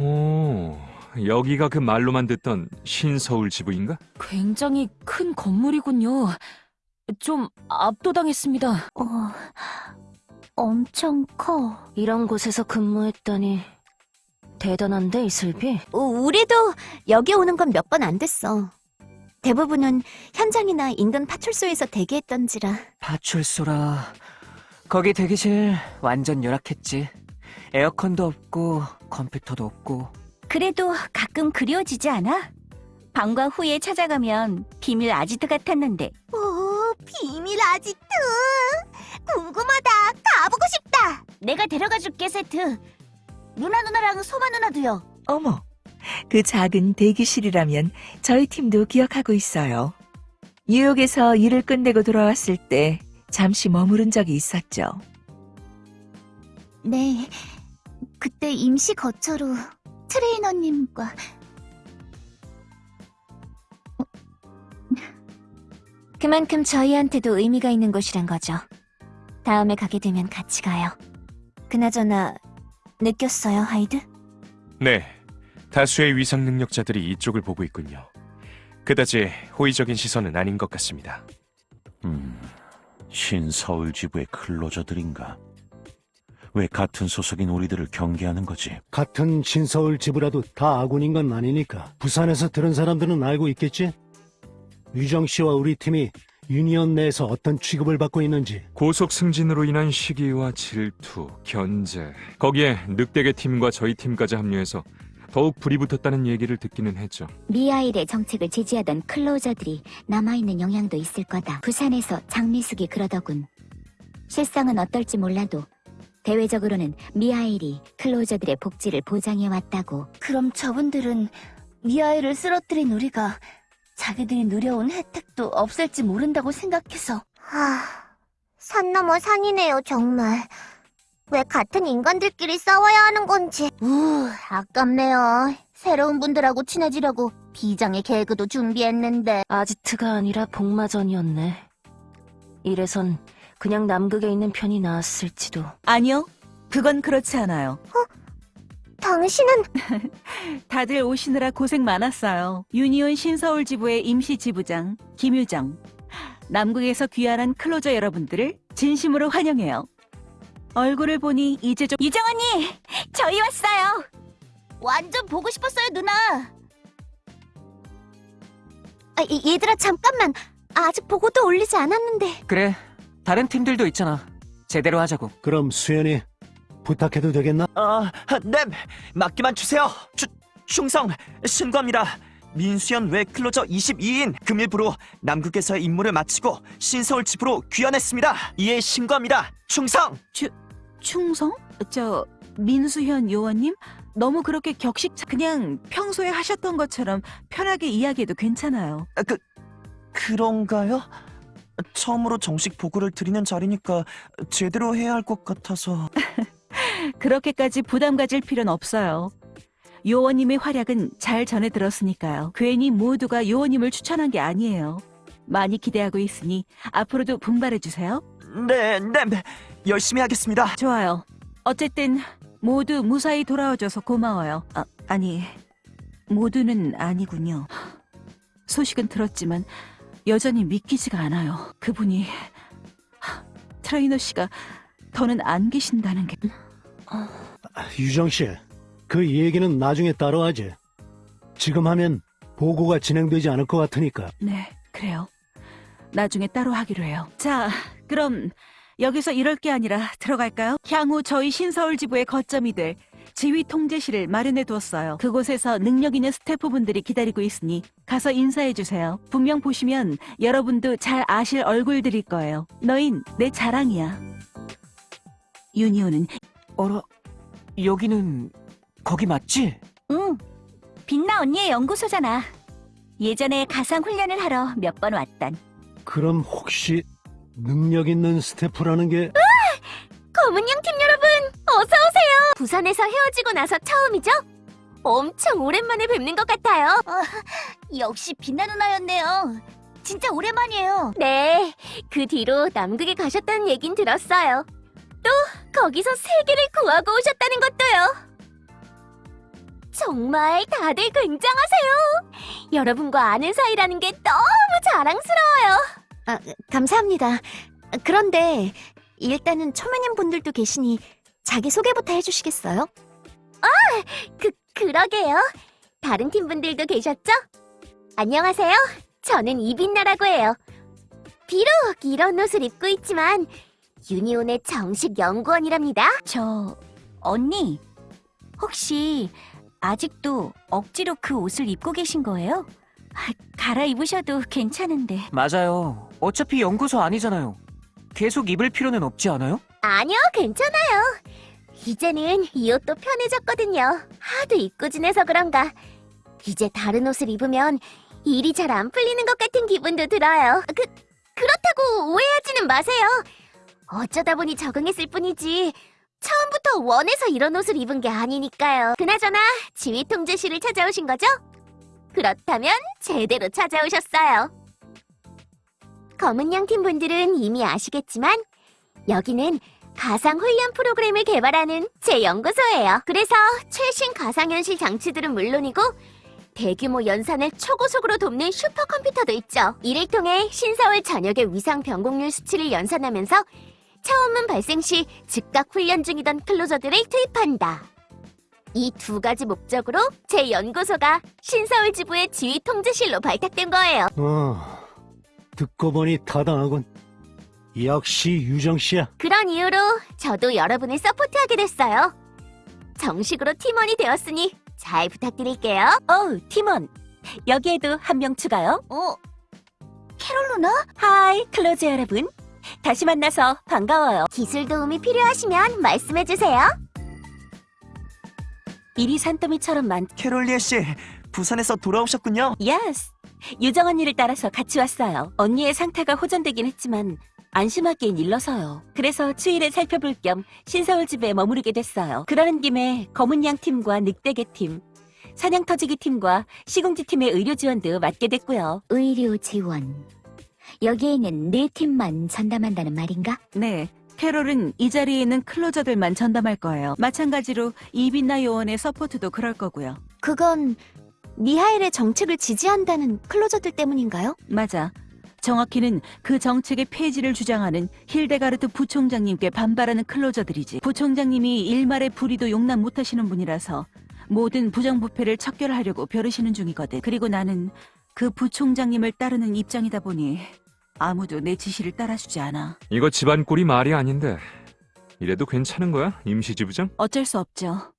오, 여기가 그 말로만 듣던 신서울 지부인가? 굉장히 큰 건물이군요. 좀 압도당했습니다. 어, 엄청 커. 이런 곳에서 근무했다니 대단한데 이슬비? 어, 우리도 여기 오는 건 몇 번 안 됐어. 대부분은 현장이나 인근 파출소에서 대기했던지라. 파출소라. 거기 대기실 완전 열악했지. 에어컨도 없고 컴퓨터도 없고. 그래도 가끔 그리워지지 않아? 방과 후에 찾아가면 비밀 아지트 같았는데. 오, 비밀 아지트. 궁금하다. 가보고 싶다. 내가 데려가 줄게, 세트. 누나 누나랑 소마 누나도요. 어머, 그 작은 대기실이라면 저희 팀도 기억하고 있어요. 뉴욕에서 일을 끝내고 돌아왔을 때 잠시 머무른 적이 있었죠. 네. 그때 임시 거처로 트레이너님과 그만큼 저희한테도 의미가 있는 곳이란 거죠. 다음에 가게 되면 같이 가요. 그나저나 느꼈어요, 하이드? 네, 다수의 위상 능력자들이 이쪽을 보고 있군요. 그다지 호의적인 시선은 아닌 것 같습니다. 음, 신서울 지부의 클로저들인가? 왜 같은 소속인 우리들을 경계하는 거지? 같은 신서울 지부라도 다 아군인 건 아니니까 부산에서 들은 사람들은 알고 있겠지? 유정 씨와 우리 팀이 유니언 내에서 어떤 취급을 받고 있는지 고속 승진으로 인한 시기와 질투, 견제, 거기에 늑대계 팀과 저희 팀까지 합류해서 더욱 불이 붙었다는 얘기를 듣기는 했죠. 미아일의 정책을 지지하던 클로저들이 남아있는 영향도 있을 거다. 부산에서 장미숙이 그러더군. 실상은 어떨지 몰라도 대외적으로는 미아일이 클로저들의 복지를 보장해왔다고. 그럼 저분들은 미아일을 쓰러뜨린 우리가 자기들이 누려온 혜택도 없을지 모른다고 생각해서. 하, 산 넘어 산이네요, 정말. 왜 같은 인간들끼리 싸워야 하는 건지. 우, 아깝네요. 새로운 분들하고 친해지려고 비장의 개그도 준비했는데. 아지트가 아니라 복마전이었네. 이래선 그냥 남극에 있는 편이 나았을지도. 아니요, 그건 그렇지 않아요. 당신은 다들 오시느라 고생 많았어요. 유니온 신서울 지부의 임시 지부장 김유정. 남극에서 귀환한 클로저 여러분들을 진심으로 환영해요. 얼굴을 보니 이제 좀 유정 언니, 저희 왔어요. 완전 보고 싶었어요, 누나. 아, 이- 얘들아 잠깐만. 아직 보고도 올리지 않았는데. 그래, 다른 팀들도 있잖아. 제대로 하자고. 그럼 수연이 부탁해도 되겠나? 아, 네, 맡기만 주세요. 추, 충성, 신고합니다. 민수연 외 클로저 22인 금일부로 남극에서의 임무를 마치고 신서울 집으로 귀환했습니다. 이에 신고합니다. 충성! 충성? 저 민수현 요원님 너무 그렇게 격식 차- 그냥 평소에 하셨던 것처럼 편하게 이야기해도 괜찮아요. 아, 그, 그런가요? 처음으로 정식 보고를 드리는 자리니까 제대로 해야 할 것 같아서. 그렇게까지 부담 가질 필요는 없어요. 요원님의 활약은 잘 전해 들었으니까요. 괜히 모두가 요원님을 추천한 게 아니에요. 많이 기대하고 있으니 앞으로도 분발해 주세요. 네, 네, 네. 열심히 하겠습니다. 좋아요. 어쨌든 모두 무사히 돌아와줘서 고마워요. 아, 아니, 모두는 아니군요. 소식은 들었지만 여전히 믿기지가 않아요. 그분이 하, 트레이너 씨가 더는 안 계신다는 게 아, 유정 씨, 그 얘기는 나중에 따로 하지. 지금 하면 보고가 진행되지 않을 것 같으니까. 네, 그래요. 나중에 따로 하기로 해요. 자, 그럼 여기서 이럴 게 아니라 들어갈까요? 향후 저희 신서울 지부의 거점이 될 지휘 통제실을 마련해 두었어요. 그곳에서 능력 있는 스태프분들이 기다리고 있으니 가서 인사해 주세요. 분명 보시면 여러분도 잘 아실 얼굴들일 거예요. 너흰 내 자랑이야. 유니온은 어라, 여기는 거기 맞지? 응. 빛나 언니의 연구소잖아. 예전에 가상 훈련을 하러 몇 번 왔던. 그럼 혹시 능력 있는 스태프라는 게 검은양 팀 여러분, 어서 오세요. 부산에서 헤어지고 나서 처음이죠? 엄청 오랜만에 뵙는 것 같아요. 역시 빛나 누나였네요. 진짜 오랜만이에요. 네, 그 뒤로 남극에 가셨다는 얘긴 들었어요. 또 거기서 세계를 구하고 오셨다는 것도요. 정말 다들 굉장하세요. 여러분과 아는 사이라는 게 너무 자랑스러워요. 아, 감사합니다. 그런데 일단은 초면인 분들도 계시니 자기 소개부터 해주시겠어요? 아, 그 그러게요. 다른 팀 분들도 계셨죠? 안녕하세요. 저는 이빈나라고 해요. 비록 이런 옷을 입고 있지만 유니온의 정식 연구원이랍니다. 저 언니 혹시 아직도 억지로 그 옷을 입고 계신 거예요? 아, 갈아입으셔도 괜찮은데. 맞아요. 어차피 연구소 아니잖아요. 계속 입을 필요는 없지 않아요? 아니요, 괜찮아요. 이제는 이 옷도 편해졌거든요. 하도 입고 지내서 그런가. 이제 다른 옷을 입으면 일이 잘 안 풀리는 것 같은 기분도 들어요. 그, 그렇다고 오해하지는 마세요. 어쩌다 보니 적응했을 뿐이지. 처음부터 원해서 이런 옷을 입은 게 아니니까요. 그나저나 지휘 통제실을 찾아오신 거죠? 그렇다면 제대로 찾아오셨어요. 검은 양팀 분들은 이미 아시겠지만 여기는 가상 훈련 프로그램을 개발하는 제 연구소예요. 그래서 최신 가상현실 장치들은 물론이고 대규모 연산을 초고속으로 돕는 슈퍼컴퓨터도 있죠. 이를 통해 신서울 전역의 위상 변곡률 수치를 연산하면서 차원문 발생 시 즉각 훈련 중이던 클로저들을 투입한다. 이 두 가지 목적으로 제 연구소가 신서울 지부의 지휘 통제실로 발탁된 거예요. 어, 듣고 보니 타당하군. 역시 유정 씨야. 그런 이유로 저도 여러분을 서포트하게 됐어요. 정식으로 팀원이 되었으니 잘 부탁드릴게요. 어, 팀원. 여기에도 한 명 추가요. 어? 캐롤 누나? Hi, 클로저 여러분. 다시 만나서 반가워요. 기술 도움이 필요하시면 말씀해주세요. 일이 산더미처럼 많... 캐롤리엘 씨, 부산에서 돌아오셨군요. Yes. 유정 언니를 따라서 같이 왔어요. 언니의 상태가 호전되긴 했지만 안심하기엔 일러서요. 그래서 추이를 살펴볼 겸 신서울 지부에 머무르게 됐어요. 그러는 김에 검은 양 팀과 늑대개 팀, 사냥터지기 팀과 시궁쥐 팀의 의료 지원도 맡게 됐고요. 의료 지원. 여기에는 네 팀만 전담한다는 말인가? 네. 캐롤은 이 자리에 있는 클로저들만 전담할 거예요. 마찬가지로 이빈나 요원의 서포트도 그럴 거고요. 그건 미하엘의 정책을 지지한다는 클로저들 때문인가요? 맞아. 정확히는 그 정책의 폐지를 주장하는 힐데가르트 부총장님께 반발하는 클로저들이지. 부총장님이 일말의 불의도 용납 못하시는 분이라서 모든 부정부패를 척결하려고 벼르시는 중이거든. 그리고 나는 그 부총장님을 따르는 입장이다 보니 아무도 내 지시를 따라주지 않아. 이거 집안 꼴이 말이 아닌데 이래도 괜찮은 거야 임시지부장? 어쩔 수 없죠.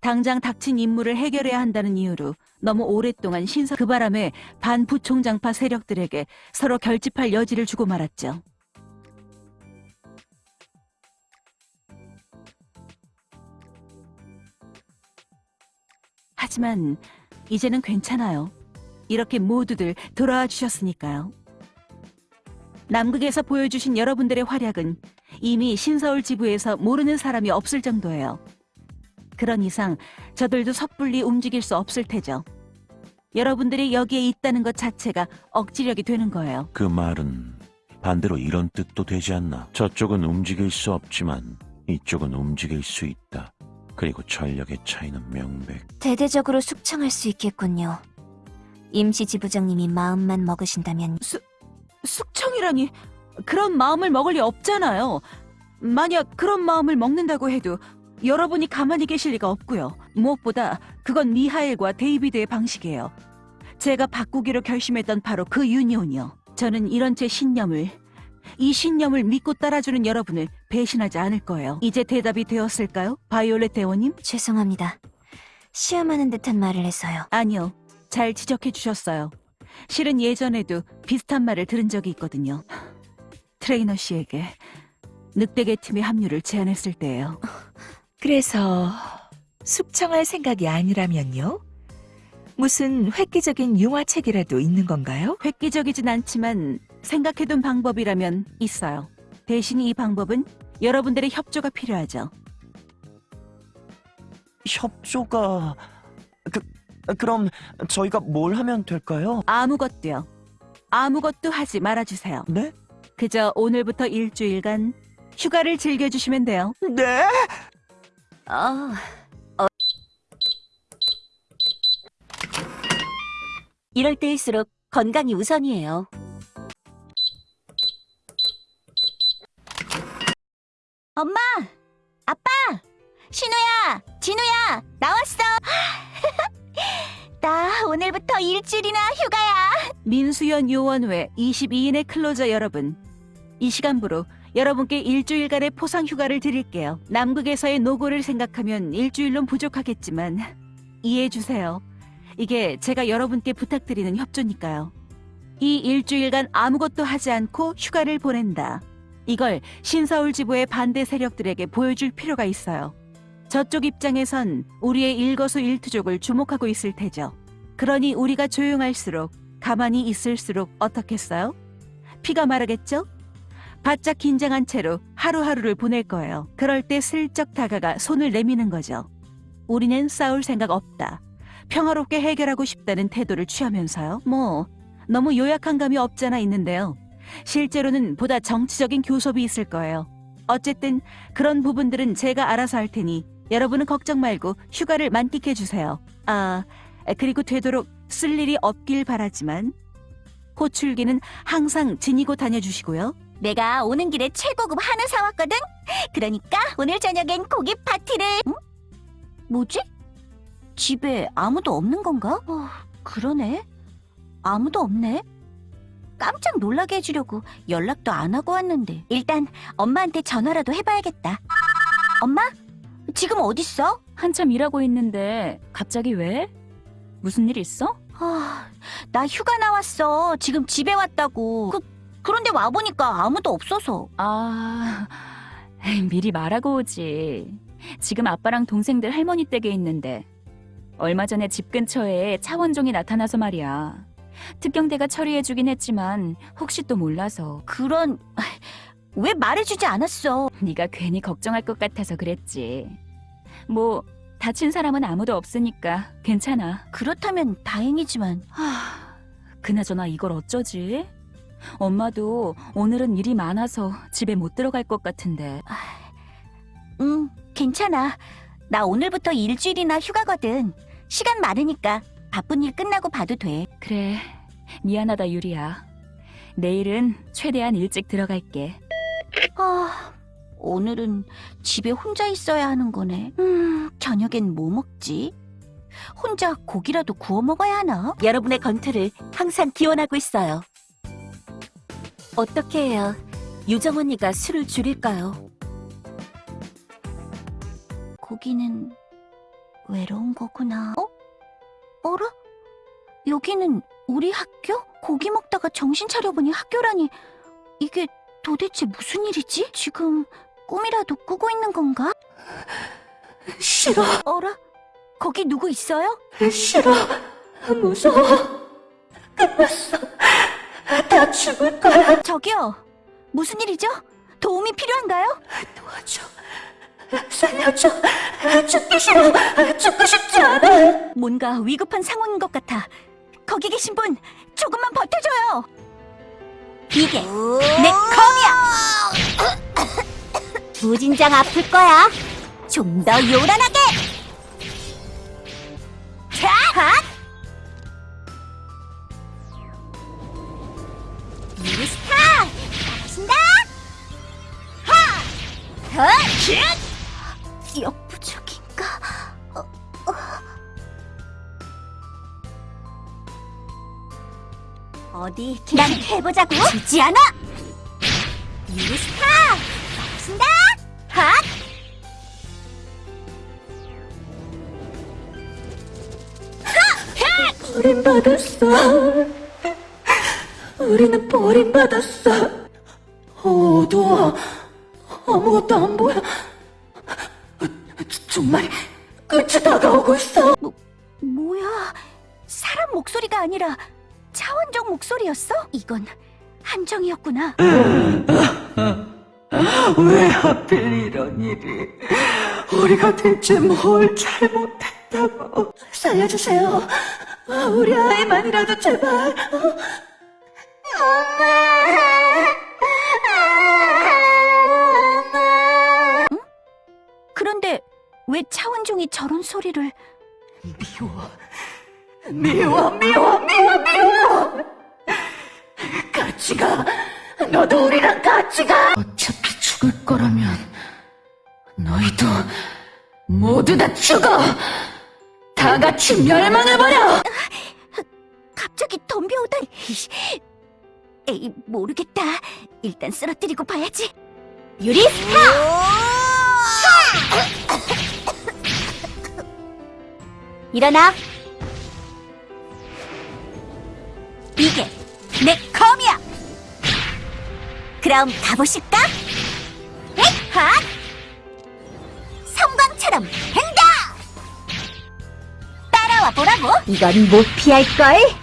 당장 닥친 임무를 해결해야 한다는 이유로 너무 오랫동안 신서 그 바람에 반 부총장파 세력들에게 서로 결집할 여지를 주고 말았죠. 하지만 이제는 괜찮아요. 이렇게 모두들 돌아와 주셨으니까요. 남극에서 보여주신 여러분들의 활약은 이미 신서울 지부에서 모르는 사람이 없을 정도예요. 그런 이상 저들도 섣불리 움직일 수 없을 테죠. 여러분들이 여기에 있다는 것 자체가 억지력이 되는 거예요. 그 말은 반대로 이런 뜻도 되지 않나. 저쪽은 움직일 수 없지만 이쪽은 움직일 수 있다. 그리고 전력의 차이는 명백. 대대적으로 숙청할 수 있겠군요. 임시 지부장님이 마음만 먹으신다면 숙청이라니 그런 마음을 먹을 리 없잖아요. 만약 그런 마음을 먹는다고 해도 여러분이 가만히 계실 리가 없고요. 무엇보다 그건 미하엘과 데이비드의 방식이에요. 제가 바꾸기로 결심했던 바로 그 유니온이요. 저는 이런 제 신념을 이 신념을 믿고 따라주는 여러분을 배신하지 않을 거예요. 이제 대답이 되었을까요? 바이올렛 대원님? 죄송합니다. 시험하는 듯한 말을 해서요. 아니요. 잘 지적해 주셨어요. 실은 예전에도 비슷한 말을 들은 적이 있거든요. 트레이너 씨에게 늑대계 팀의 합류를 제안했을 때예요. 그래서 숙청할 생각이 아니라면요? 무슨 획기적인 융화책이라도 있는 건가요? 획기적이진 않지만 생각해둔 방법이라면 있어요. 대신 이 방법은 여러분들의 협조가 필요하죠. 협조가... 그, 그럼 저희가 뭘 하면 될까요? 아무것도요. 아무것도 하지 말아주세요. 네? 그저 오늘부터 일주일간 휴가를 즐겨주시면 돼요. 네? 어, 이럴 때일수록 건강이 우선이에요. 엄마! 아빠! 신우야! 진우야! 나왔어! 나 오늘부터 일주일이나 휴가야! 민수연 요원회 22인의 클로저 여러분. 이 시간부로 여러분께 일주일간의 포상 휴가를 드릴게요. 남극에서의 노고를 생각하면 일주일론 부족하겠지만 이해해 주세요. 이게 제가 여러분께 부탁드리는 협조니까요. 이 일주일간 아무것도 하지 않고 휴가를 보낸다. 이걸 신서울 지부의 반대 세력들에게 보여줄 필요가 있어요. 저쪽 입장에선 우리의 일거수일투족을 주목하고 있을 테죠. 그러니 우리가 조용할수록 가만히 있을수록 어떻겠어요? 피가 마르겠죠? 바짝 긴장한 채로 하루하루를 보낼 거예요. 그럴 때 슬쩍 다가가 손을 내미는 거죠. 우리는 싸울 생각 없다. 평화롭게 해결하고 싶다는 태도를 취하면서요. 뭐 너무 요약한 감이 없잖아 있는데요. 실제로는 보다 정치적인 교섭이 있을 거예요. 어쨌든 그런 부분들은 제가 알아서 할 테니 여러분은 걱정 말고 휴가를 만끽해 주세요. 아, 그리고 되도록 쓸 일이 없길 바라지만 호출기는 항상 지니고 다녀주시고요. 내가 오는 길에 최고급 한우 사왔거든? 그러니까 오늘 저녁엔 고기 파티를... 응? 뭐지? 집에 아무도 없는 건가? 어, 그러네. 아무도 없네. 깜짝 놀라게 해주려고 연락도 안 하고 왔는데 일단 엄마한테 전화라도 해봐야겠다. 엄마? 지금 어딨어? 한참 일하고 있는데 갑자기 왜? 무슨 일 있어? 아, 나 휴가 나왔어. 지금 집에 왔다고. 그, 그런데 와보니까 아무도 없어서. 아, 에이, 미리 말하고 오지. 지금 아빠랑 동생들 할머니 댁에 있는데 얼마 전에 집 근처에 차원종이 나타나서 말이야. 특경대가 처리해주긴 했지만 혹시 또 몰라서 그런... 왜 말해주지 않았어? 네가 괜히 걱정할 것 같아서 그랬지. 뭐 다친 사람은 아무도 없으니까 괜찮아. 그렇다면 다행이지만 하, 그나저나 이걸 어쩌지? 엄마도 오늘은 일이 많아서 집에 못 들어갈 것 같은데. 응, 괜찮아. 나 오늘부터 일주일이나 휴가거든. 시간 많으니까 바쁜 일 끝나고 봐도 돼. 그래, 미안하다 유리야. 내일은 최대한 일찍 들어갈게. 아, 오늘은 집에 혼자 있어야 하는 거네. 음, 저녁엔 뭐 먹지? 혼자 고기라도 구워 먹어야 하나? 여러분의 건투를 항상 기원하고 있어요. 어떻게 해야 유정 언니가 술을 줄일까요? 고기는 외로운 거구나. 어? 어라? 여기는 우리 학교? 고기 먹다가 정신 차려보니 학교라니. 이게 도대체 무슨 일이지? 지금 꿈이라도 꾸고 있는 건가? 싫어, 어라? 거기 누구 있어요? 싫어, 무서워. 끝났어. 다 죽을 거야. 저기요. 무슨 일이죠? 도움이 필요한가요? 도와줘. 살려줘. 죽기 싫어. 죽고 싶지 않아. 뭔가 위급한 상황인 것 같아. 거기 계신 분, 조금만 버텨줘요. 이게 내 검이야. 무진장 아플 거야. 좀 더 요란하게. 자, 역부족인가? 어디 난 해보자고 지지 않아 유스타 나가신다 핫 버림받았어. 우리는 버림받았어. 어두워. 아무것도 안 보여. 정말 끝이 다가오고 있어. 뭐야 사람 목소리가 아니라 차원적 목소리였어? 이건 한정이었구나 왜 하필 이런 일이? 우리가 대체 뭘 잘못했다고? 살려주세요. 우리 아이만이라도 제발. 그런 왜 차원종이 저런 소리를 미워. 미워, 미워, 미워, 미워! 같이 가! 너도 우리랑 같이 가! 어차피 죽을 거라면 너희도 모두 다 죽어! 다 같이 멸망해버려! 갑자기 덤벼오다니. 에이, 모르겠다. 일단 쓰러뜨리고 봐야지. 유리 스타! 일어나. 이게 내 검이야. 그럼 가보실까? 헷! 핫! 섬광처럼 행다! 따라와 보라고. 이건 못 피할걸?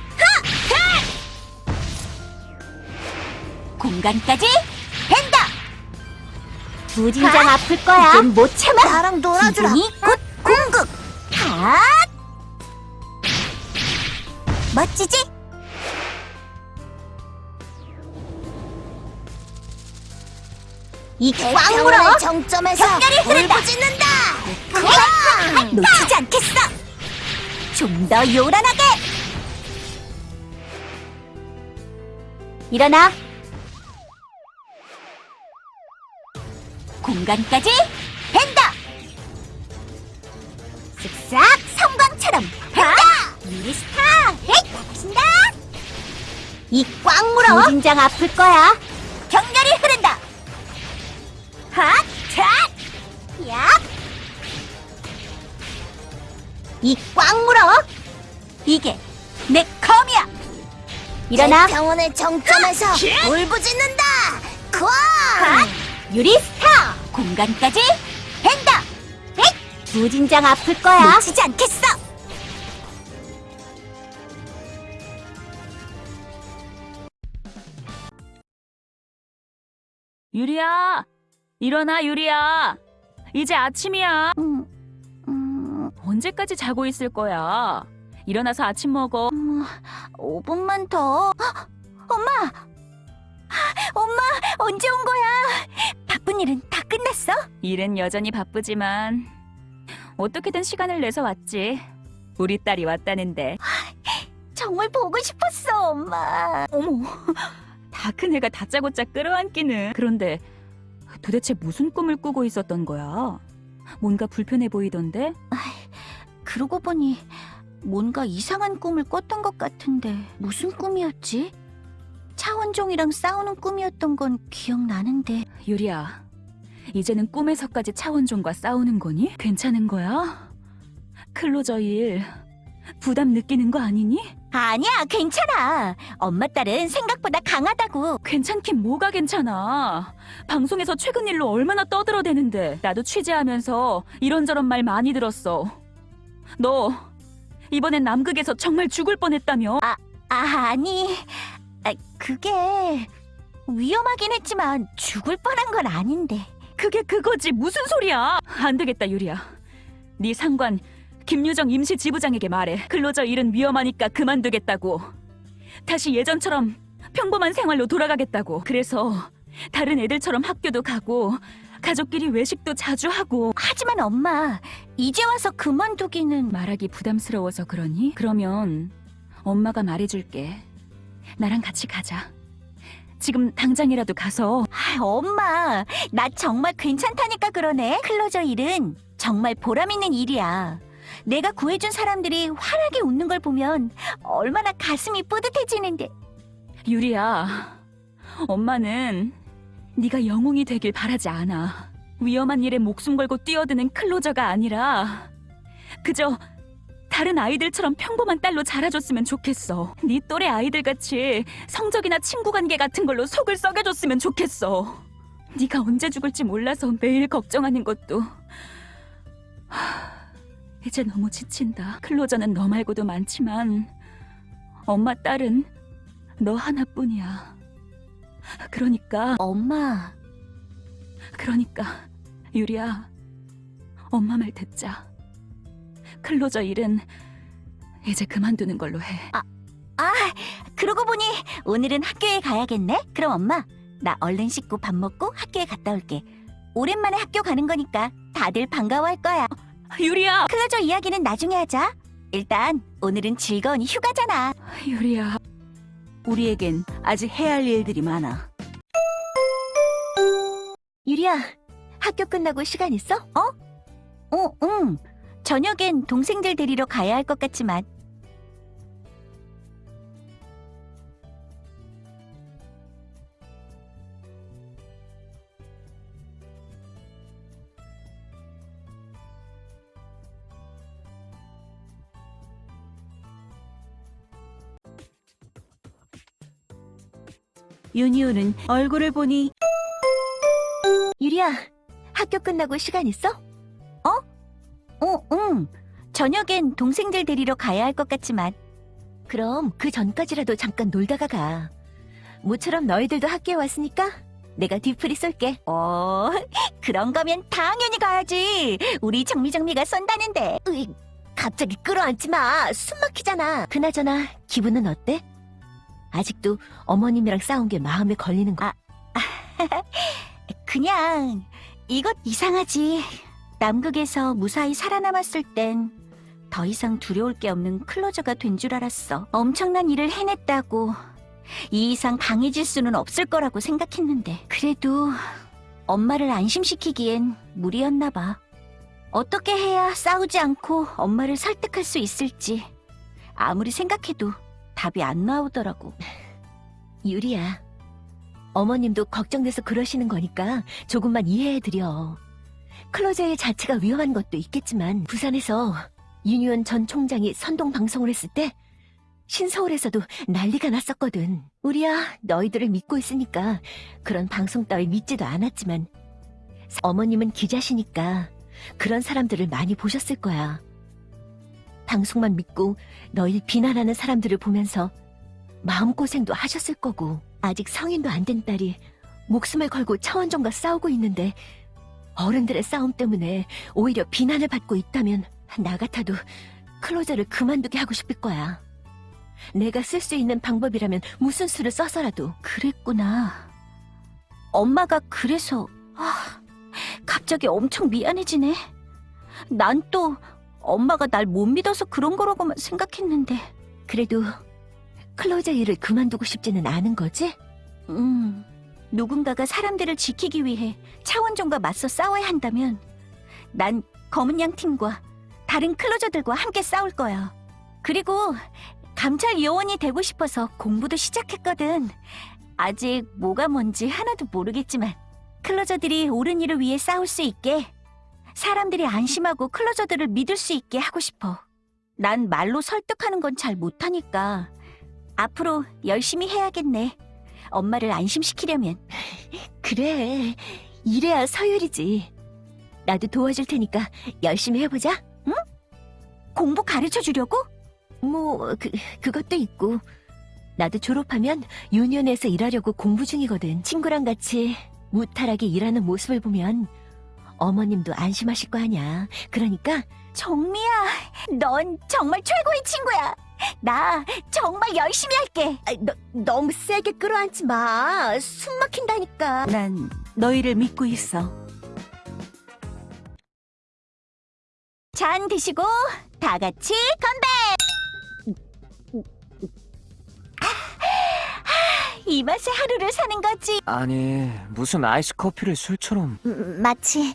공간까지 된다. 부진장 아플 거야. 이젠 못 참아. 나랑 놀아주라. 기분이 곧 공급. 핫! 멋지지? 이 꽝물어 정점에서 격렬히 흐른다. 울부짖는다. 놓치지 않겠어. 좀 더 요란하게. 일어나. 공간까지 이 꽉 물어. 진장 아플 거야. 격렬히 흐른다. 핫, 샷, 얍. 이 꽉 물어. 이게 내 검이야. 일어나. 병원의 정점에서 울부짖는다. 쾅! 유리 스타! 공간까지 된다! 헷! 무진장 아플 거야. 놓치지 않겠어! 유리야! 일어나, 유리야! 이제 아침이야! 음, 음, 언제까지 자고 있을 거야? 일어나서 아침 먹어. 5분만 더. 헉, 엄마! 엄마, 언제 온 거야? 바쁜 일은 다 끝났어? 일은 여전히 바쁘지만 어떻게든 시간을 내서 왔지. 우리 딸이 왔다는데. 정말 보고 싶었어, 엄마. 어머, 다 큰 애가 다짜고짜 끌어안기는. 그런데 도대체 무슨 꿈을 꾸고 있었던 거야? 뭔가 불편해 보이던데? 그러고 보니 뭔가 이상한 꿈을 꿨던 것 같은데 무슨 꿈이었지? 차원종이랑 싸우는 꿈이었던 건 기억나는데 유리야, 이제는 꿈에서까지 차원종과 싸우는 거니? 괜찮은 거야? 클로저 일 부담 느끼는 거 아니니? 아니야 괜찮아 엄마 딸은 생각보다 강하다고 괜찮긴 뭐가 괜찮아. 방송에서 최근 일로 얼마나 떠들어대는데 나도 취재하면서 이런저런 말 많이 들었어. 너 이번엔 남극에서 정말 죽을 뻔했다며? 아, 아니 아, 그게 위험하긴 했지만 죽을 뻔한 건 아닌데 그게 그거지 무슨 소리야? 안 되겠다 유리야. 네 상관 김유정 임시 지부장에게 말해. 클로저 일은 위험하니까 그만두겠다고. 다시 예전처럼 평범한 생활로 돌아가겠다고. 그래서 다른 애들처럼 학교도 가고 가족끼리 외식도 자주 하고 하지만 엄마 이제 와서 그만두기는 말하기 부담스러워서 그러니? 그러면 엄마가 말해줄게. 나랑 같이 가자. 지금 당장이라도 가서 아, 엄마 나 정말 괜찮다니까 그러네 클로저 일은 정말 보람 있는 일이야 내가 구해준 사람들이 환하게 웃는 걸 보면 얼마나 가슴이 뿌듯해지는데 유리야. 엄마는 네가 영웅이 되길 바라지 않아. 위험한 일에 목숨 걸고 뛰어드는 클로저가 아니라 그저 다른 아이들처럼 평범한 딸로 자라줬으면 좋겠어. 네 또래 아이들 같이 성적이나 친구 관계 같은 걸로 속을 썩여줬으면 좋겠어. 네가 언제 죽을지 몰라서 매일 걱정하는 것도 하, 이제 너무 지친다. 클로저는 너 말고도 많지만 엄마 딸은 너 하나뿐이야. 그러니까 엄마 그러니까 유리야 엄마 말 듣자. 클로저 일은 이제 그만두는 걸로 해. 아 그러고 보니 오늘은 학교에 가야겠네 그럼 엄마 나 얼른 씻고 밥 먹고 학교에 갔다 올게 오랜만에 학교 가는 거니까 다들 반가워할 거야 유리야! 클로저 이야기는 나중에 하자 일단 오늘은 즐거운 휴가잖아. 유리야. 우리에겐 아직 해야 할 일들이 많아. 유리야, 학교 끝나고 시간 있어? 어? 어, 응. 저녁엔 동생들 데리러 가야 할 것 같지만. 윤희우는 얼굴을 보니 유리야, 학교 끝나고 시간 있어? 어? 어, 응. 저녁엔 동생들 데리러 가야 할 것 같지만. 그럼 그 전까지라도 잠깐 놀다가 가. 모처럼 너희들도 학교에 왔으니까 내가 뒤풀이 쏠게. 어, 그런 거면 당연히 가야지. 우리 정미정미가 쏜다는데. 으이, 갑자기 끌어안지 마. 숨 막히잖아. 그나저나 기분은 어때? 아직도 어머님이랑 싸운 게 마음에 걸리는 거. 아, 그냥 이것 이상하지. 남극에서 무사히 살아남았을 땐 더 이상 두려울 게 없는 클로저가 된 줄 알았어. 엄청난 일을 해냈다고 이 이상 강해질 수는 없을 거라고 생각했는데 그래도 엄마를 안심시키기엔 무리였나 봐. 어떻게 해야 싸우지 않고 엄마를 설득할 수 있을지 아무리 생각해도 답이 안 나오더라고. 유리야, 어머님도 걱정돼서 그러시는 거니까 조금만 이해해드려. 클로저의 자체가 위험한 것도 있겠지만 부산에서 윤유원 전 총장이 선동 방송을 했을 때 신서울에서도 난리가 났었거든. 우리야 너희들을 믿고 있으니까 그런 방송 따위 믿지도 않았지만 어머님은 기자시니까 그런 사람들을 많이 보셨을 거야. 방송만 믿고 너희 비난하는 사람들을 보면서 마음고생도 하셨을 거고 아직 성인도 안 된 딸이 목숨을 걸고 차원종과 싸우고 있는데 어른들의 싸움 때문에 오히려 비난을 받고 있다면 나 같아도 클로저를 그만두게 하고 싶을 거야. 내가 쓸 수 있는 방법이라면 무슨 수를 써서라도 그랬구나. 엄마가 그래서 아, 갑자기 엄청 미안해지네. 난 또 엄마가 날 못 믿어서 그런 거라고만 생각했는데 그래도 클로저 일을 그만두고 싶지는 않은 거지? 음, 누군가가 사람들을 지키기 위해 차원종과 맞서 싸워야 한다면 난 검은 양 팀과 다른 클로저들과 함께 싸울 거야. 그리고 감찰 요원이 되고 싶어서 공부도 시작했거든. 아직 뭐가 뭔지 하나도 모르겠지만 클로저들이 옳은 일을 위해 싸울 수 있게 사람들이 안심하고 클로저들을 믿을 수 있게 하고 싶어. 난 말로 설득하는 건 잘 못하니까 앞으로 열심히 해야겠네. 엄마를 안심시키려면. 그래. 이래야 서율이지. 나도 도와줄 테니까 열심히 해보자. 응? 공부 가르쳐 주려고? 뭐, 그, 그것도 있고. 나도 졸업하면 유니온에서 일하려고 공부 중이거든. 친구랑 같이 무탈하게 일하는 모습을 보면 어머님도 안심하실 거 아냐. 그러니까 정미야, 넌 정말 최고의 친구야. 나 정말 열심히 할게. 너, 너무 세게 끌어안지 마. 숨 막힌다니까. 난 너희를 믿고 있어. 잔 드시고 다 같이 건배. 이 맛에 하루를 사는 거지. 아니 무슨 아이스 커피를 술처럼 음, 마치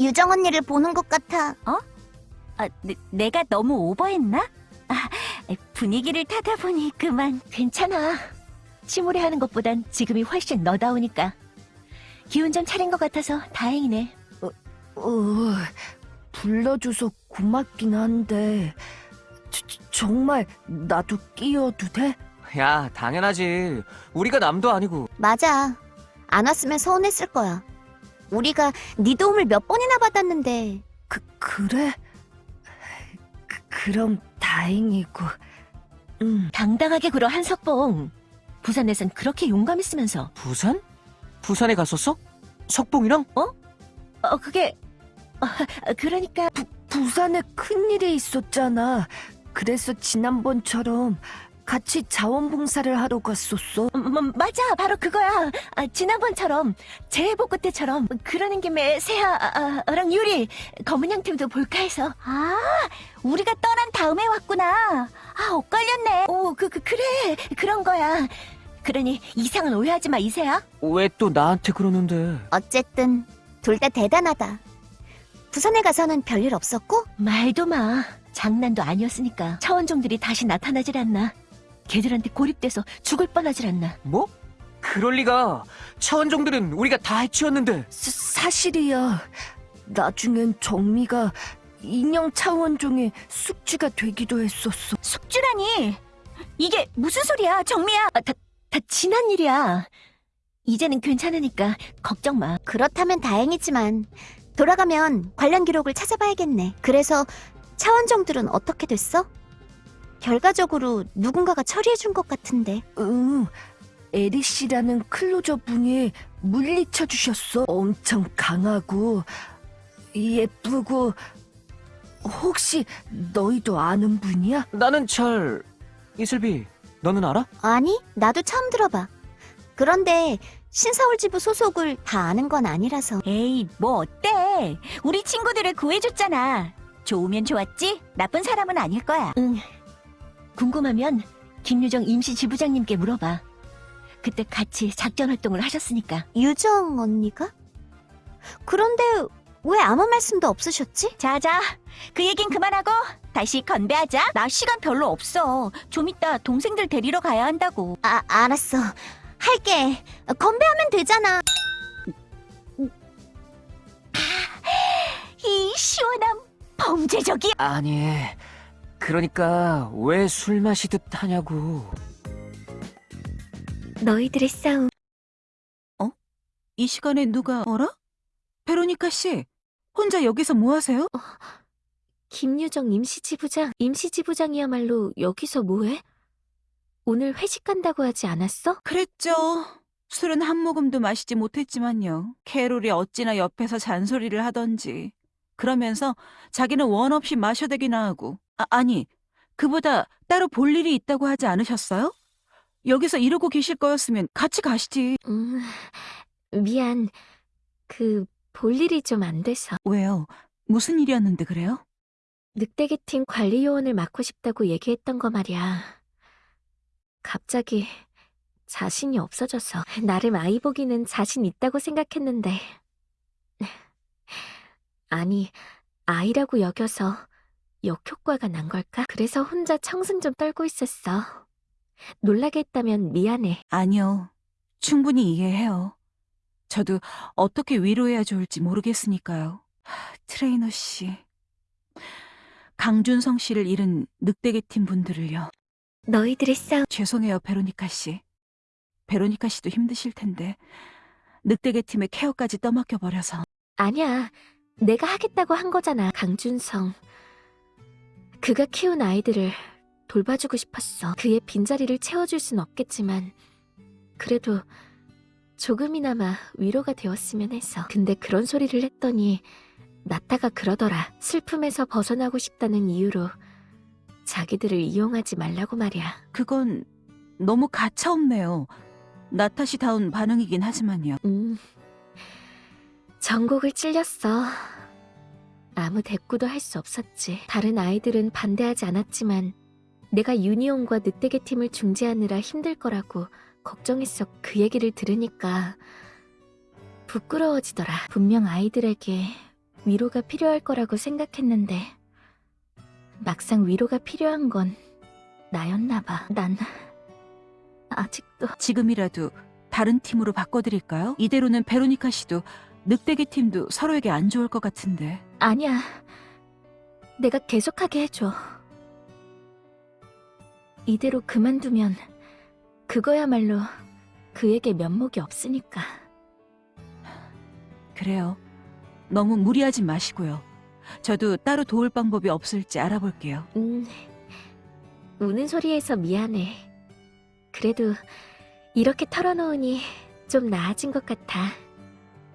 유정 언니를 보는 것 같아. 어? 아, 내, 내가 너무 오버했나? 아, 분위기를 타다 보니 그만. 괜찮아. 침울해 하는 것보단 지금이 훨씬 너다우니까. 기운 좀 차린 것 같아서 다행이네. 어, 불러줘서 고맙긴 한데 저- 저- 정말 나도 끼어도 돼? 야 당연하지 우리가 남도 아니고 맞아. 안 왔으면 서운했을 거야. 우리가 네 도움을 몇 번이나 받았는데 그, 그래? 그, 그럼 다행이고 음, 당당하게 굴어 한석봉. 부산에선 그렇게 용감했으면서. 부산? 부산에 갔었어? 석봉이랑? 어, 그게 어, 그러니까 부산에 큰일이 있었잖아 그래서 지난번처럼 같이 자원봉사를 하러 갔었어. 음, 맞아, 바로 그거야. 아, 지난번처럼 재해복구 때처럼 그러는 김에 세아랑 유리 검은 양 팀도 볼까 해서. 아, 우리가 떠난 다음에 왔구나. 아, 엇갈렸네. 오, 그, 그 그래, 그런 거야. 그러니 이상은 오해하지 마, 이세야. 왜 또 나한테 그러는데? 어쨌든 둘 다 대단하다. 부산에 가서는 별일 없었고? 말도 마. 장난도 아니었으니까 차원종들이 다시 나타나질 않나. 걔들한테 고립돼서 죽을 뻔하질 않나. 뭐? 그럴 리가. 차원종들은 우리가 다 해치웠는데. 사, 사실이야. 나중엔 정미가 인형 차원종의 숙주가 되기도 했었어. 숙주라니! 이게 무슨 소리야, 정미야! 아, 다, 다 지난 일이야. 이제는 괜찮으니까 걱정 마. 그렇다면 다행이지만 돌아가면 관련 기록을 찾아봐야겠네. 그래서 차원정들은 어떻게 됐어? 결과적으로 누군가가 처리해준 것 같은데. 응. 에리씨라는 클로저 분이 물리쳐 주셨어. 엄청 강하고 예쁘고 혹시 너희도 아는 분이야? 나는 잘 이슬비 너는 알아? 아니, 나도 처음 들어봐. 그런데 신서울지부 소속을 다 아는 건 아니라서. 에이, 뭐 어때? 우리 친구들을 구해줬잖아. 좋으면 좋았지? 나쁜 사람은 아닐 거야. 응. 궁금하면 김유정 임시 지부장님께 물어봐. 그때 같이 작전 활동을 하셨으니까. 유정 언니가? 그런데 왜 아무 말씀도 없으셨지? 자자, 그 얘긴 그만하고 다시 건배하자. 나 시간 별로 없어. 좀 이따 동생들 데리러 가야 한다고. 아, 알았어. 할게. 건배하면 되잖아. 이 시원함 범죄적이야. 아니. 그러니까 왜 술 마시듯 하냐고. 너희들의 싸움 이 시간에 누가 어라? 베로니카 씨, 혼자 여기서 뭐 하세요? 김유정 임시지부장 임시지부장이야말로 여기서 뭐해? 오늘 회식 간다고 하지 않았어? 그랬죠. 술은 한 모금도 마시지 못했지만요. 캐롤이 어찌나 옆에서 잔소리를 하던지. 그러면서 자기는 원 없이 마셔대기나 하고. 아, 아니, 그보다 따로 볼 일이 있다고 하지 않으셨어요? 여기서 이러고 계실 거였으면 같이 가시지. 음, 미안. 그 볼 일이 좀 안 돼서. 왜요? 무슨 일이었는데 그래요? 늑대기 팀 관리 요원을 맡고 싶다고 얘기했던 거 말이야. 갑자기 자신이 없어져서 나름 아이 보기는 자신 있다고 생각했는데 아니 아이라고 여겨서 역효과가 난 걸까? 그래서 혼자 청승 좀 떨고 있었어. 놀라게 했다면 미안해. 아니요. 충분히 이해해요. 저도 어떻게 위로해야 좋을지 모르겠으니까요. 하, 트레이너 씨. 강준성 씨를 잃은 늑대개 팀 분들을요. 너희들의 싸움 죄송해요, 베로니카 씨. 베로니카 씨도 힘드실 텐데 늑대계 팀의 케어까지 떠맡겨 버려서 아니야. 내가 하겠다고 한 거잖아, 강준성. 그가 키운 아이들을 돌봐주고 싶었어. 그의 빈자리를 채워줄 순 없겠지만, 그래도 조금이나마 위로가 되었으면 해서. 근데 그런 소리를 했더니, 나타가 그러더라. 슬픔에서 벗어나고 싶다는 이유로 자기들을 이용하지 말라고 말이야. 그건 너무 가차없네요. 나타시다운 반응이긴 하지만요. 음, 전곡을 찔렸어. 아무 대꾸도 할 수 없었지. 다른 아이들은 반대하지 않았지만 내가 유니온과 늑대계 팀을 중재하느라 힘들 거라고 걱정했어. 그 얘기를 들으니까 부끄러워지더라. 분명 아이들에게 위로가 필요할 거라고 생각했는데 막상 위로가 필요한 건 나였나 봐. 난 아직도 지금이라도 다른 팀으로 바꿔드릴까요? 이대로는 베로니카 씨도 늑대계 팀도 서로에게 안 좋을 것 같은데. 아니야. 내가 계속하게 해줘. 이대로 그만두면 그거야말로 그에게 면목이 없으니까. 그래요. 너무 무리하지 마시고요. 저도 따로 도울 방법이 없을지 알아볼게요. 음, 우는 소리에서 미안해. 그래도 이렇게 털어놓으니 좀 나아진 것 같아.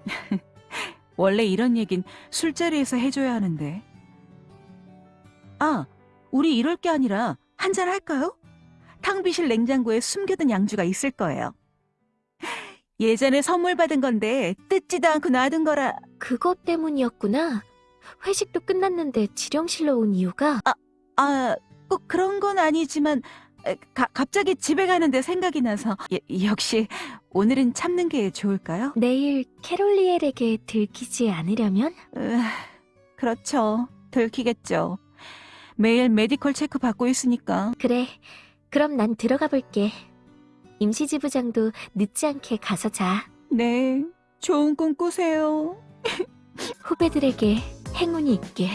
원래 이런 얘긴 술자리에서 해줘야 하는데. 아, 우리 이럴 게 아니라 한잔 할까요? 탕비실 냉장고에 숨겨둔 양주가 있을 거예요. 예전에 선물 받은 건데 뜯지도 않고 놔둔 거라. 그것 때문이었구나. 회식도 끝났는데 지령실로 온 이유가 아, 꼭 그런 건 아니지만 에, 가- 갑자기 집에 가는데 생각이 나서 예, 역시 오늘은 참는 게 좋을까요? 내일 캐롤리엘에게 들키지 않으려면 으, 그렇죠. 들키겠죠. 매일 메디컬 체크 받고 있으니까. 그래. 그럼 난 들어가 볼게. 임시지부장도 늦지 않게 가서 자. 네, 좋은 꿈 꾸세요. 후배들에게 행운이 있게.